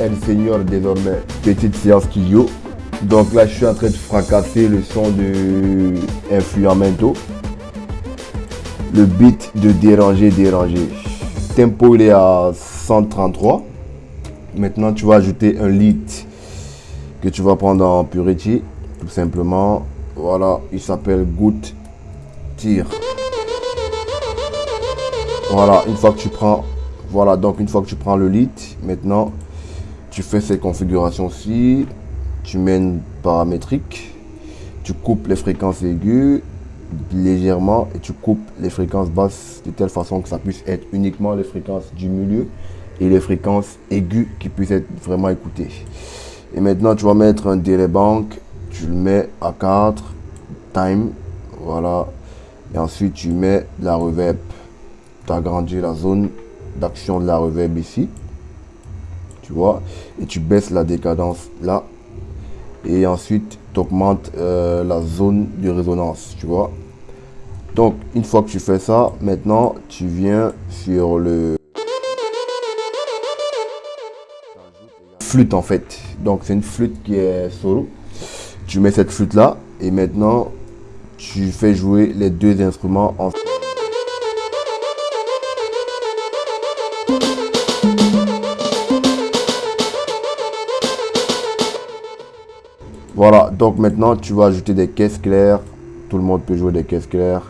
El Senior désormais petite séance studio. Donc là je suis en train de fracasser le son de Influamento. Le beat de déranger, déranger. Tempo il est à 133. Maintenant tu vas ajouter un lead que tu vas prendre en Purity. Tout simplement. Voilà, il s'appelle Good Tire. Voilà, une fois que tu prends, voilà, donc une fois que tu prends le lead, maintenant, tu fais ces configurations-ci, tu mets paramétrique, tu coupes les fréquences aiguës légèrement et tu coupes les fréquences basses de telle façon que ça puisse être uniquement les fréquences du milieu et les fréquences aiguës qui puissent être vraiment écoutées. Et maintenant, tu vas mettre un délai banque, tu le mets à 4, time, voilà, et ensuite tu mets la reverb agrandir la zone d'action de la reverb ici. Tu vois, et tu baisses la décadence là. Et ensuite, tu augmentes euh, la zone de résonance, tu vois. Donc, une fois que tu fais ça, maintenant, tu viens sur le flûte en fait. Donc, c'est une flûte qui est solo. Tu mets cette flûte là et maintenant, tu fais jouer les deux instruments ensemble. Voilà, donc maintenant tu vas ajouter des caisses claires. Tout le monde peut jouer des caisses claires.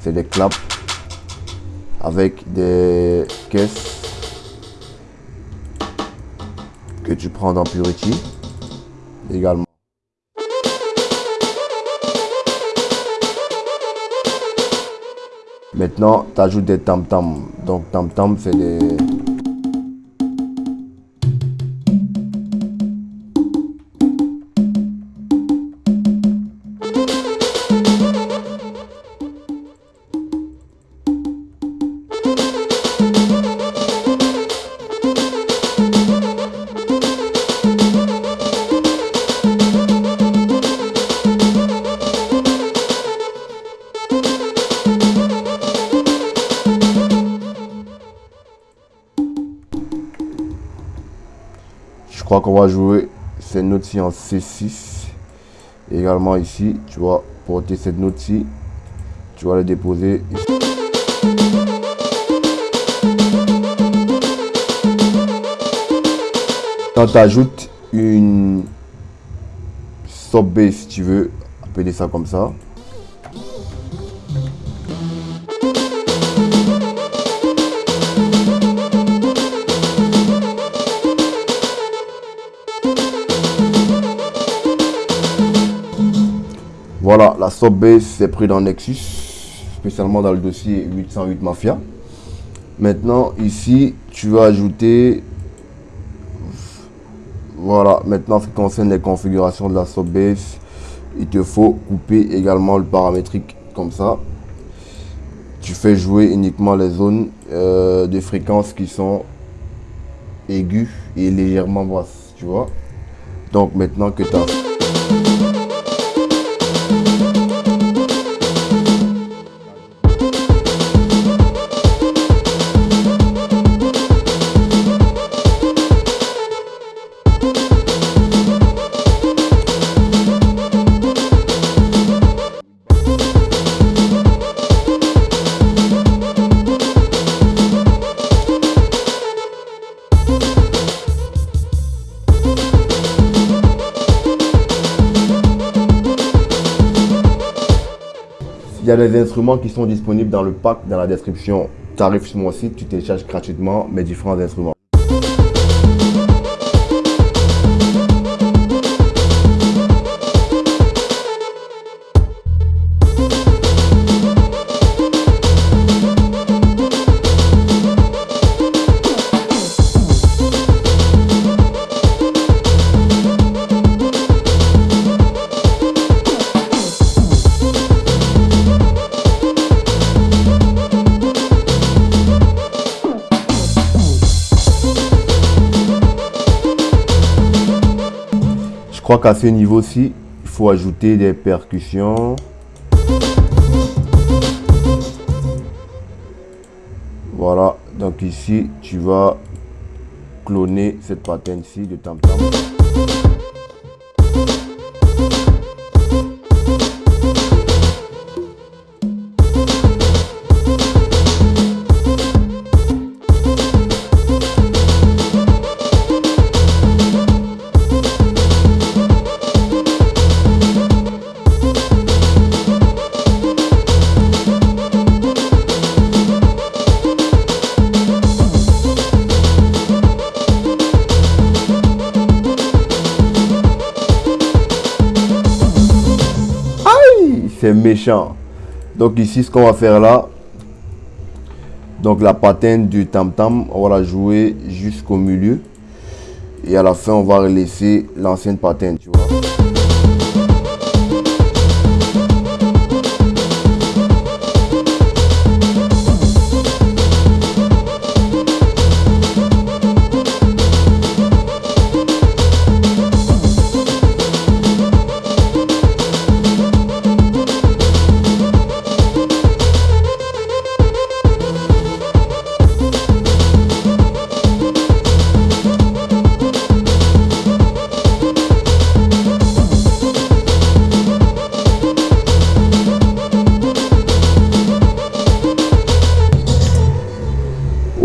C'est des claps avec des caisses que tu prends dans Purity également. Maintenant, tu ajoutes des tam-tam. Donc tam-tam, c'est des... qu'on va jouer cette note-ci en C6. également ici, tu vas porter cette note-ci. Tu vas la déposer ici. Quand tu ajoutes une sub bass, si tu veux appeler ça comme ça. Voilà, la sub bass c'est pris dans Nexus, spécialement dans le dossier 808 Mafia. Maintenant, ici, tu vas ajouter... Voilà, maintenant, ce qui concerne les configurations de la sub bass, il te faut couper également le paramétrique comme ça. Tu fais jouer uniquement les zones euh, de fréquences qui sont aiguës et légèrement basses, tu vois. Donc, maintenant que tu as... a des instruments qui sont disponibles dans le pack, dans la description. Tarif sur mon site, tu télécharges gratuitement mes différents instruments. Crois qu'à ce niveau-ci, il faut ajouter des percussions. Voilà, donc ici, tu vas cloner cette pattern ici de tam tam. C'est méchant. Donc ici, ce qu'on va faire là, donc la patine du tam-tam, on va la jouer jusqu'au milieu. Et à la fin, on va laisser l'ancienne patine, tu vois.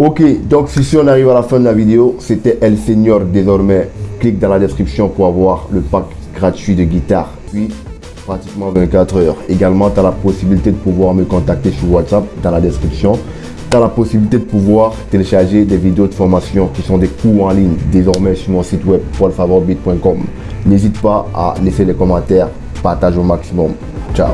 Ok, donc si on arrive à la fin de la vidéo, c'était El Senior désormais. Clique dans la description pour avoir le pack gratuit de guitare. Puis, pratiquement 24 heures. Également, tu as la possibilité de pouvoir me contacter sur WhatsApp dans la description. Tu as la possibilité de pouvoir télécharger des vidéos de formation qui sont des cours en ligne désormais sur mon site web paulfavorbit.com. N'hésite pas à laisser les commentaires, partage au maximum. Ciao